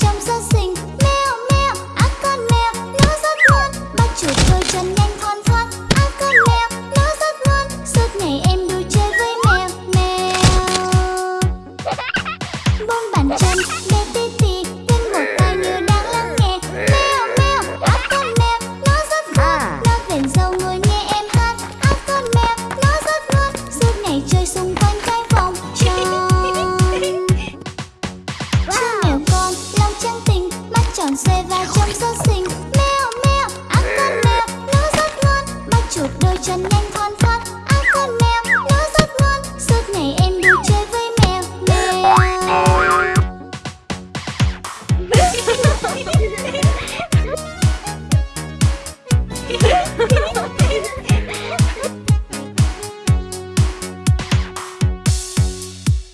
점수 tròn xoay và chăm rất xinh mèo mèo, ăn con mèo nó rất ngon bắt chuột đôi chân nhanh thon thon ăn con mèo nó rất ngon suốt ngày em đi chơi với mèo mèo. Yeah.